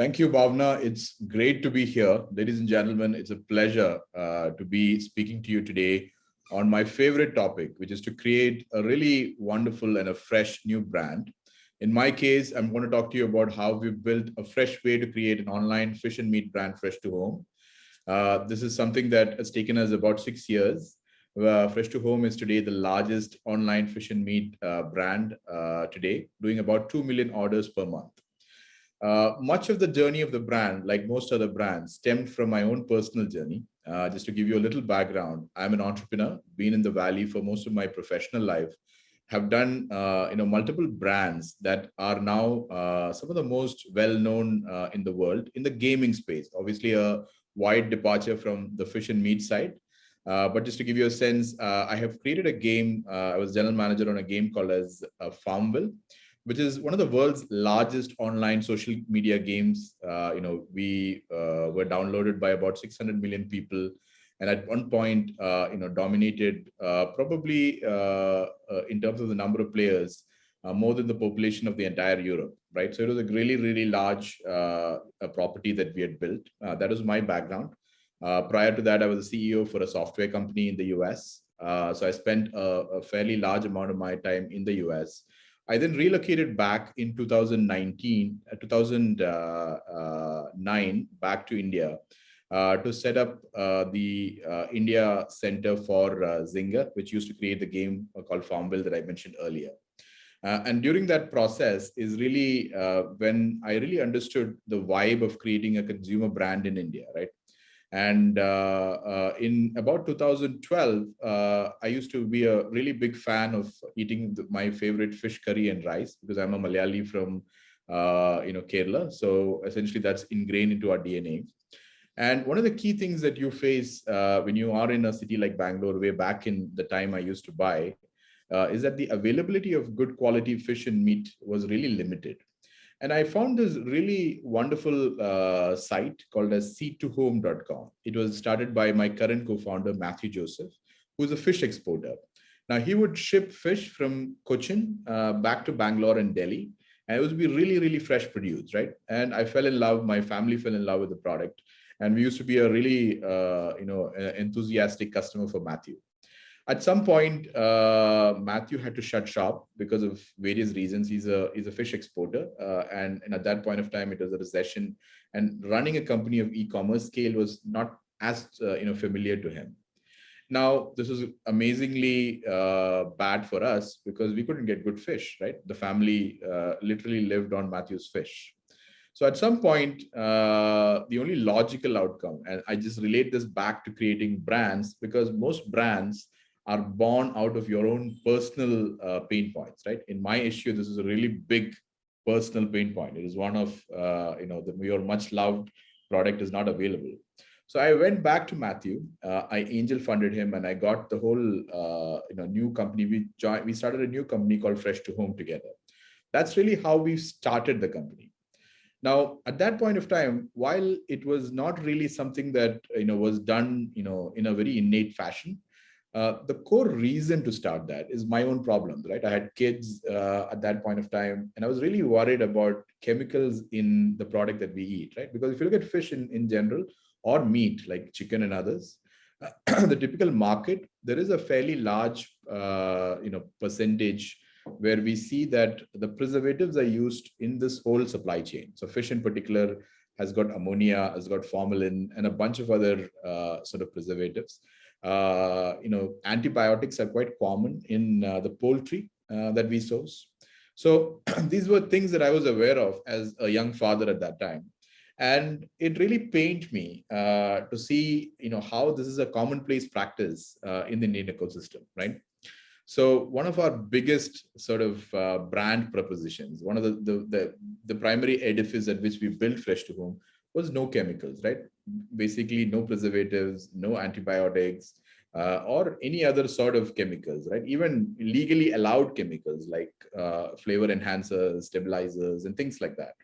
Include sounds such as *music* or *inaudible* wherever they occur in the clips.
Thank you, Bhavna. It's great to be here. Ladies and gentlemen, it's a pleasure uh, to be speaking to you today on my favorite topic, which is to create a really wonderful and a fresh new brand. In my case, I'm going to talk to you about how we've built a fresh way to create an online fish and meat brand fresh to home. Uh, this is something that has taken us about six years. Uh, fresh to home is today the largest online fish and meat uh, brand uh, today, doing about 2 million orders per month. Uh, much of the journey of the brand, like most other brands, stemmed from my own personal journey. Uh, just to give you a little background, I'm an entrepreneur, been in the Valley for most of my professional life, have done uh, you know multiple brands that are now uh, some of the most well-known uh, in the world in the gaming space. Obviously, a wide departure from the fish and meat side. But just to give you a sense, I have created a game. I was general manager on a game called as Farmville, which is one of the world's largest online social media games. Uh, you know, we uh, were downloaded by about 600 million people and at one point, uh, you know, dominated uh, probably uh, uh in terms of the number of players, more than the population of the entire Europe, right? So it was a really, really large property that we had built. that was my background. prior to that, I was a CEO for a software company in the US. so I spent a, a fairly large amount of my time in the US. I then relocated back in 2019, uh, 2009, back to India uh, to set up uh, the uh, India Center for uh, Zynga, which used to create the game called Farmville that I mentioned earlier. Uh, and during that process is really uh, when I really understood the vibe of creating a consumer brand in India, right? And in about 2012, I used to be a really big fan of eating the, my favorite fish curry and rice because I'm a Malayali from, you know, Kerala. So essentially that's ingrained into our DNA. And one of the key things that you face uh, when you are in a city like Bangalore, way back in the time I used to buy, uh, is that the availability of good quality fish and meat was really limited. And I found this really wonderful uh, site called as seatohome.com. It was started by my current co-founder, Matthew Joseph, who's a fish exporter. Now he would ship fish from Cochin uh, back to Bangalore and Delhi. And it would be really, really fresh produce, right? And I fell in love, my family fell in love with the product and we used to be a really uh, you know enthusiastic customer for Matthew. At some point, uh, Matthew had to shut shop because of various reasons. He's a he's a fish exporter, uh, and and at that point of time, it was a recession, and running a company of e-commerce scale was not as uh, you know familiar to him. Now, this was amazingly uh, bad for us because we couldn't get good fish, right? The family uh, literally lived on Matthew's fish. So at some point, uh, the only logical outcome, and I just relate this back to creating brands because most brands are born out of your own personal uh, pain points, right? In my issue, this is a really big personal pain point. It is one of, uh, you know, the, your much loved product is not available. So I went back to Matthew. Uh, I angel funded him, and I got the whole, uh, you know, new company. We joined. We started a new company called Fresh to Home together. That's really how we started the company. Now, at that point of time, while it was not really something that you know was done you know in a very innate fashion, uh, the core reason to start that is my own problems, right? I had kids uh, at that point of time, and I was really worried about chemicals in the product that we eat, right? Because if you look at fish in, in general or meat like chicken and others, uh, *clears throat* the typical market, there is a fairly large, uh, you know, percentage where we see that the preservatives are used in this whole supply chain. So fish in particular has got ammonia, has got formalin, and a bunch of other uh, sort of preservatives. Uh, you know, antibiotics are quite common in uh, the poultry uh, that we source. So *clears throat* these were things that I was aware of as a young father at that time. And it really pained me uh, to see, you know, how this is a commonplace practice uh, in the Indian ecosystem, right? So one of our biggest sort of uh, brand propositions, one of the, the, the, the, primary edifice at which we built Fresh to Home was no chemicals, right? Basically no preservatives, no antibiotics, uh, or any other sort of chemicals, right? Even legally allowed chemicals like uh, flavor enhancers, stabilizers, and things like that.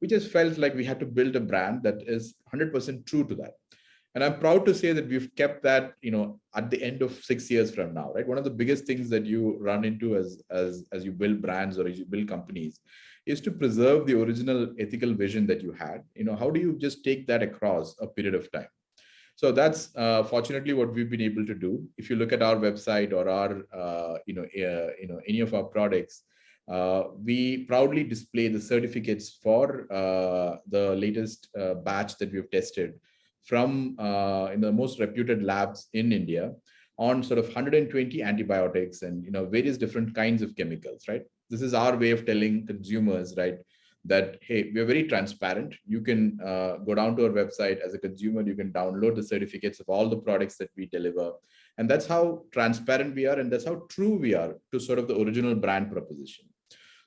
We just felt like we had to build a brand that is 100% true to that. And I'm proud to say that we've kept that, you know, at the end of six years from now, right? One of the biggest things that you run into as, as, as you build brands or as you build companies is to preserve the original ethical vision that you had. You know, how do you just take that across a period of time? So that's uh, fortunately what we've been able to do. If you look at our website or our, uh, you know, uh, you know, any of our products, uh, we proudly display the certificates for uh, the latest uh, batch that we've tested from in the most reputed labs in India on sort of 120 antibiotics and you know various different kinds of chemicals, right? This is our way of telling consumers, right, that hey, we're very transparent. You can uh, go down to our website as a consumer. You can download the certificates of all the products that we deliver, and that's how transparent we are, and that's how true we are to sort of the original brand proposition.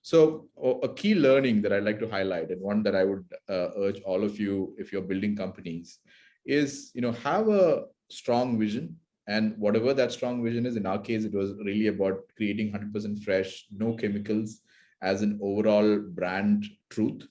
So a key learning that I'd like to highlight and one that I would uh, urge all of you, if you're building companies, is you know have a strong vision and whatever that strong vision is, in our case, it was really about creating 100% fresh, no chemicals as an overall brand truth.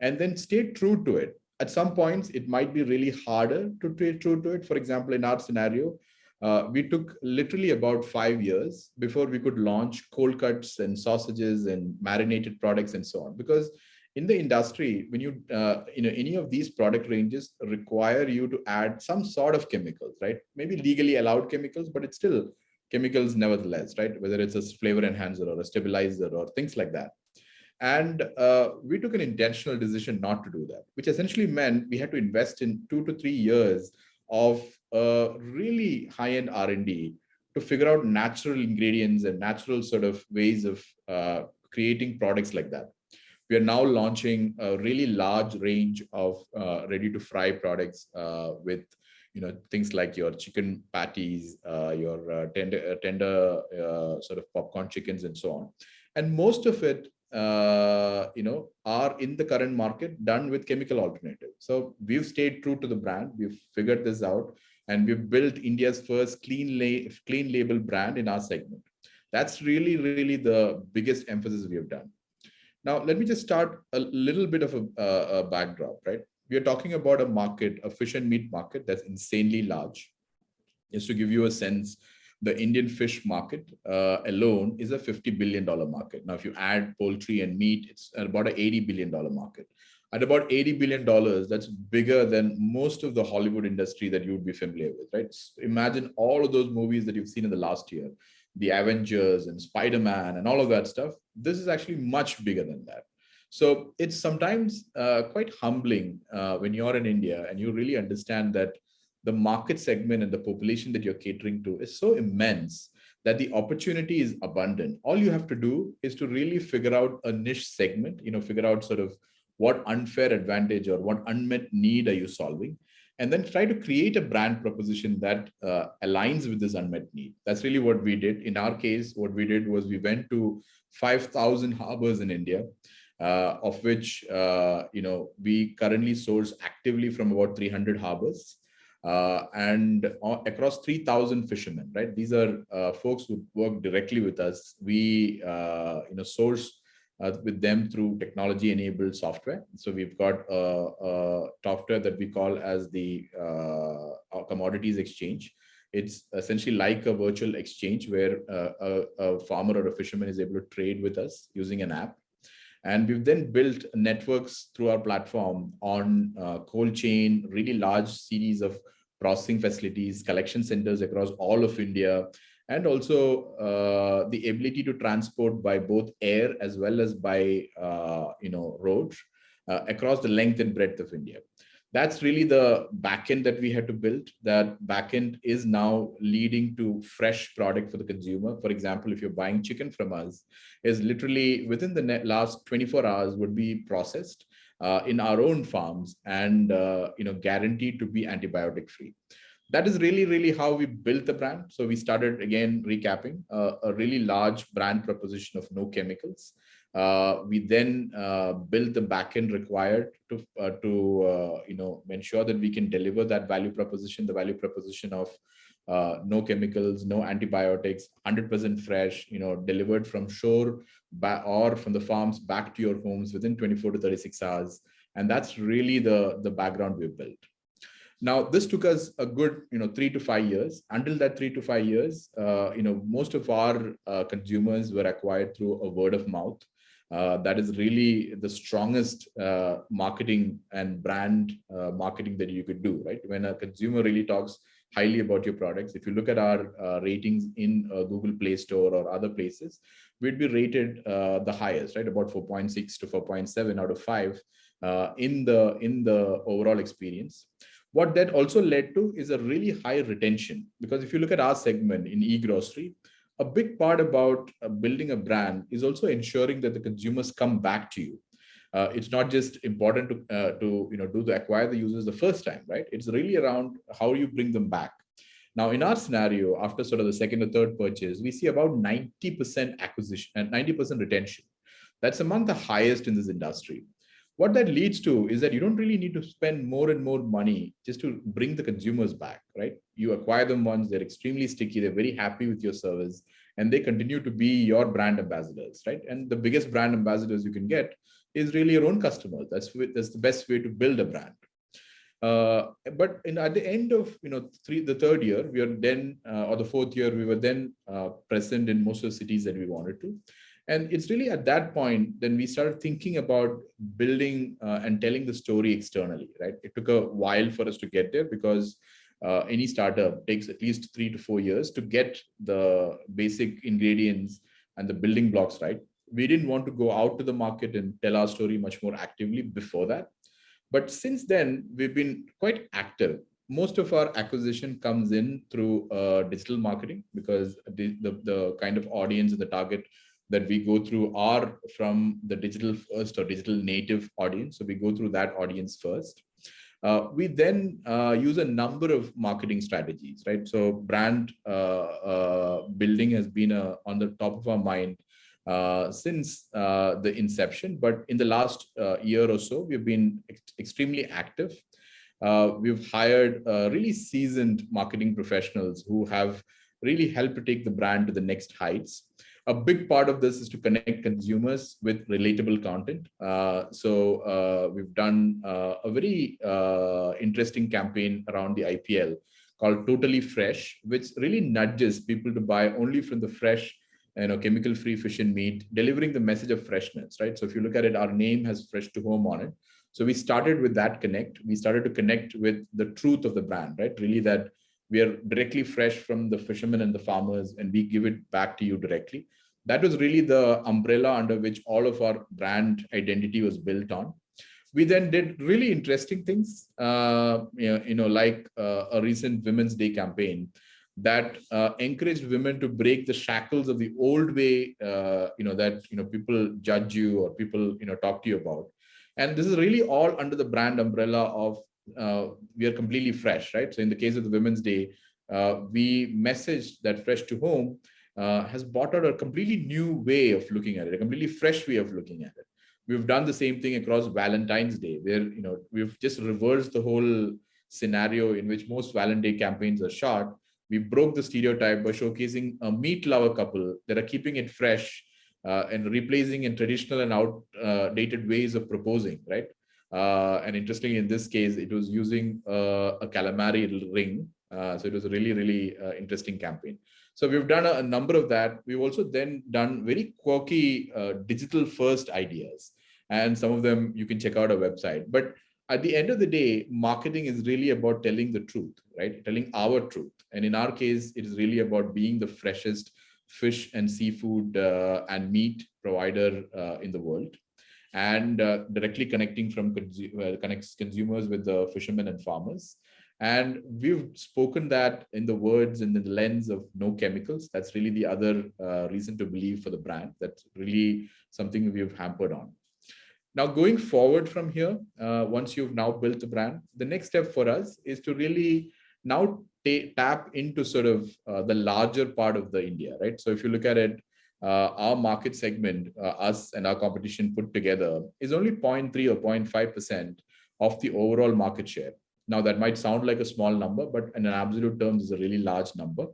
And then stay true to it. At some points, it might be really harder to stay true to it. For example, in our scenario, uh, we took literally about five years before we could launch cold cuts and sausages and marinated products and so on. Because in the industry, when you, uh, you know, any of these product ranges require you to add some sort of chemicals, right? Maybe legally allowed chemicals, but it's still chemicals nevertheless, right? Whether it's a flavor enhancer or a stabilizer or things like that. And uh, we took an intentional decision not to do that, which essentially meant we had to invest in two to three years of uh, really high-end R&D to figure out natural ingredients and natural sort of ways of uh, creating products like that. We are now launching a really large range of uh, ready-to-fry products uh, with you know things like your chicken patties, uh, your uh, tender, tender sort of popcorn chickens, and so on. And most of it uh, you know, are in the current market done with chemical alternative. So we've stayed true to the brand. We've figured this out and we've built India's first clean, la clean label brand in our segment. That's really, really the biggest emphasis we have done. Now, let me just start a little bit of a, a backdrop, right? We are talking about a market, a fish and meat market that's insanely large. Just to give you a sense, the Indian fish market uh, alone is a $50 billion market. Now, if you add poultry and meat, it's about an $80 billion market. At about $80 billion, that's bigger than most of the Hollywood industry that you would be familiar with, right? Imagine all of those movies that you've seen in the last year, the Avengers and Spider-Man and all of that stuff. This is actually much bigger than that. So it's sometimes uh, quite humbling uh, when you're in India and you really understand that the market segment and the population that you're catering to is so immense that the opportunity is abundant. All you have to do is to really figure out a niche segment, you know, figure out sort of what unfair advantage or what unmet need are you solving, and then try to create a brand proposition that uh, aligns with this unmet need. That's really what we did. In our case, what we did was we went to 5,000 harbors in India, uh, of which, uh, you know, we currently source actively from about 300 harbors uh, and across 3,000 fishermen, right? These are uh, folks who work directly with us. We, uh, you know, source uh, with them through technology-enabled software. So we've got a, a, software that we call as the uh, commodities exchange. It's essentially like a virtual exchange where uh, a, a farmer or a fisherman is able to trade with us using an app. And we've then built networks through our platform on uh, cold chain, really large series of processing facilities, collection centers across all of India, and also uh, the ability to transport by both air as well as by uh, you know road uh, across the length and breadth of India that's really the backend that we had to build. That backend is now leading to fresh product for the consumer. For example, if you're buying chicken from us, is literally within the last 24 hours would be processed uh, in our own farms and uh, you know guaranteed to be antibiotic free. That is really, really how we built the brand. So we started again recapping uh, a really large brand proposition of no chemicals. Uh, we then uh, build the backend required to uh, to uh, you know ensure that we can deliver that value proposition, the value proposition of uh, no chemicals, no antibiotics, 100% fresh, you know, delivered from shore or from the farms back to your homes within 24 to 36 hours. And that's really the, the background we built. Now, this took us a good, you know, three to five years. Until that three to five years, uh, you know, most of our uh, consumers were acquired through a word of mouth. Uh, that is really the strongest uh, marketing and brand uh, marketing that you could do, right? When a consumer really talks highly about your products, if you look at our uh, ratings in Google Play Store or other places, we'd be rated the highest, right? About 4.6 to 4.7 out of five in the in the overall experience. What that also led to is a really high retention because if you look at our segment in e-grocery, a big part about uh, building a brand is also ensuring that the consumers come back to you. Uh, it's not just important to uh, to you know do the acquire the users the first time, right? It's really around how you bring them back. Now, in our scenario, after sort of the second or third purchase, we see about 90% acquisition and 90% retention. That's among the highest in this industry what that leads to is that you don't really need to spend more and more money just to bring the consumers back, right? You acquire them once, they're extremely sticky, they're very happy with your service, and they continue to be your brand ambassadors, right? And the biggest brand ambassadors you can get is really your own customers. That's, that's the best way to build a brand. Uh, but in, at the end of you know three the third year we are then uh, or the fourth year we were then uh, present in most of the cities that we wanted to and it's really at that point, then we started thinking about building uh, and telling the story externally, right? It took a while for us to get there because uh, any startup takes at least three to four years to get the basic ingredients and the building blocks right. We didn't want to go out to the market and tell our story much more actively before that. But since then, we've been quite active. Most of our acquisition comes in through uh, digital marketing because the, the, the kind of audience and the target that we go through are from the digital first or digital native audience. So we go through that audience first. Uh, we then uh, use a number of marketing strategies, right? So brand uh, uh building has been uh, on the top of our mind uh, since the inception, but in the last year or so, we've been ex extremely active. we've hired really seasoned marketing professionals who have really helped to take the brand to the next heights a big part of this is to connect consumers with relatable content. Uh, so uh, we've done uh, a very uh, interesting campaign around the IPL called Totally Fresh, which really nudges people to buy only from the fresh, you know, chemical-free fish and meat, delivering the message of freshness, right? So if you look at it, our name has fresh to home on it. So we started with that connect. We started to connect with the truth of the brand, right? Really that we are directly fresh from the fishermen and the farmers and we give it back to you directly. That was really the umbrella under which all of our brand identity was built on. We then did really interesting things uh, you, know, like uh, a recent women's day campaign that uh, encouraged women to break the shackles of the old way uh, you know that you know people judge you or people you know talk to you about. And this is really all under the brand umbrella of we are completely fresh, right? So in the case of the Women's Day, uh, we messaged that fresh to home uh, has brought out a completely new way of looking at it, a completely fresh way of looking at it. We've done the same thing across Valentine's Day, where you know we've just reversed the whole scenario in which most Valentine's Day campaigns are shot. We broke the stereotype by showcasing a meat lover couple that are keeping it fresh uh, and replacing in traditional and outdated ways of proposing, right? Uh, and interestingly, in this case, it was using uh, a calamari ring. Uh, so it was a really, really uh, interesting campaign. So we've done a, a, number of that. We've also then done very quirky uh, digital first ideas. And some of them you can check out our website. But at the end of the day, marketing is really about telling the truth, right? Telling our truth. And in our case, it is really about being the freshest fish and seafood uh, and meat provider in the world and uh, directly connecting from consu connects consumers with the fishermen and farmers. And we've spoken that in the words and in the lens of no chemicals. That's really the other uh, reason to believe for the brand. That's really something we've hampered on. Now, going forward from here, uh, once you've now built the brand, the next step for us is to really now tap into sort of uh, the larger part of the India, right? So if you look at it, uh, our market segment, uh, us and our competition put together, is only 0.3 or 0.5% of the overall market share. Now, that might sound like a small number, but in an absolute terms is a really large number.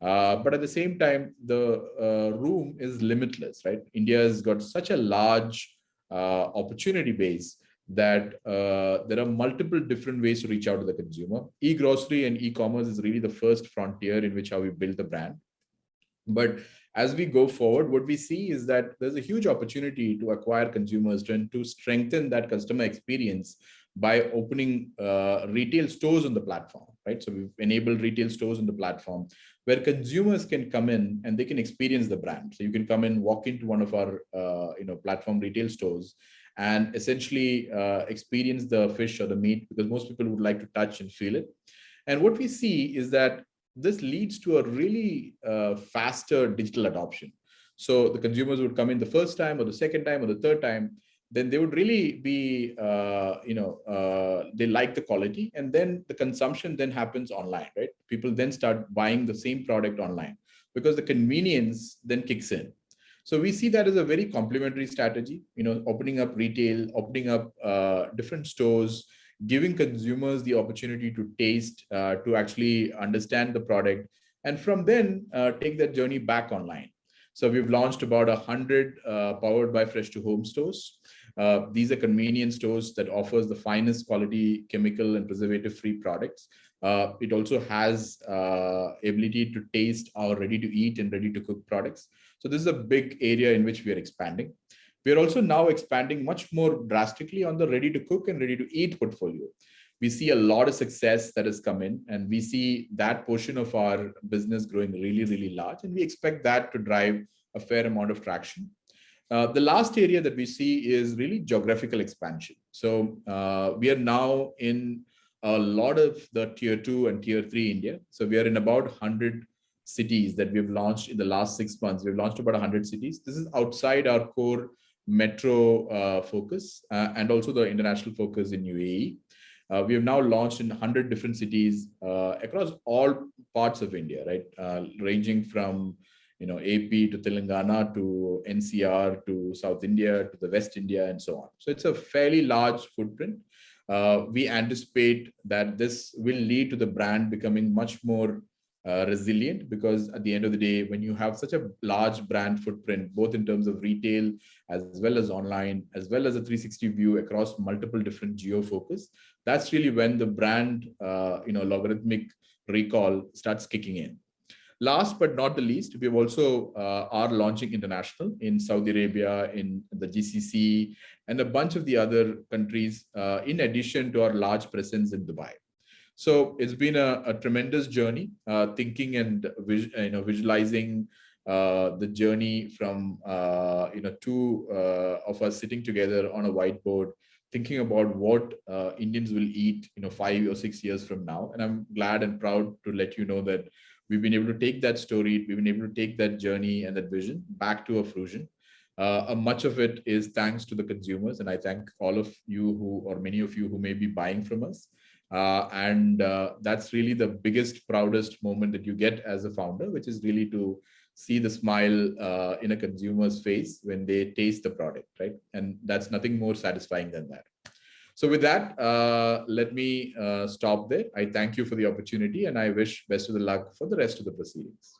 Uh, but at the same time, the uh, room is limitless, right? India has got such a large uh, opportunity base that uh, there are multiple different ways to reach out to the consumer. E-grocery and e-commerce is really the first frontier in which how we build the brand. But as we go forward, what we see is that there's a huge opportunity to acquire consumers and to strengthen that customer experience by opening uh, retail stores on the platform, right? So we've enabled retail stores on the platform where consumers can come in and they can experience the brand. So you can come in, walk into one of our, uh, you know, platform retail stores and essentially uh, experience the fish or the meat because most people would like to touch and feel it. And what we see is that this leads to a really uh, faster digital adoption. So the consumers would come in the first time or the second time or the third time, then they would really be, uh, you know, uh, they like the quality and then the consumption then happens online, right? People then start buying the same product online because the convenience then kicks in. So we see that as a very complementary strategy, you know, opening up retail, opening up uh, different stores, giving consumers the opportunity to taste, uh, to actually understand the product, and from then uh, take that journey back online. So we've launched about a hundred uh, powered by Fresh to Home stores. Uh, these are convenience stores that offers the finest quality chemical and preservative-free products. Uh, it also has uh, ability to taste our ready to eat and ready to cook products. So this is a big area in which we are expanding. We are also now expanding much more drastically on the ready to cook and ready to eat portfolio. We see a lot of success that has come in and we see that portion of our business growing really, really large. And we expect that to drive a fair amount of traction. Uh, the last area that we see is really geographical expansion. So uh, we are now in a lot of the tier two and tier three India. So we are in about 100 cities that we've launched in the last six months. We've launched about 100 cities. This is outside our core metro uh, focus uh, and also the international focus in UAE. Uh, we have now launched in 100 different cities uh, across all parts of India, right? Uh, ranging from you know AP to Telangana to NCR to South India to the West India and so on. So it's a fairly large footprint. Uh, we anticipate that this will lead to the brand becoming much more uh, resilient because at the end of the day, when you have such a large brand footprint, both in terms of retail as well as online, as well as a 360 view across multiple different geo focus, that's really when the brand, uh, you know, logarithmic recall starts kicking in. Last but not the least, we also uh, are launching international in Saudi Arabia, in the GCC, and a bunch of the other countries, uh, in addition to our large presence in Dubai. So it's been a, a tremendous journey, uh, thinking and you know visualizing uh, the journey from uh, you know two uh, of us sitting together on a whiteboard, thinking about what uh, Indians will eat, you know, five or six years from now. And I'm glad and proud to let you know that we've been able to take that story, we've been able to take that journey and that vision back to a fruition. Uh, much of it is thanks to the consumers, and I thank all of you who, or many of you who may be buying from us. Uh, and uh, that's really the biggest, proudest moment that you get as a founder, which is really to see the smile uh, in a consumer's face when they taste the product, right? And that's nothing more satisfying than that. So with that, uh, let me uh, stop there. I thank you for the opportunity and I wish best of the luck for the rest of the proceedings.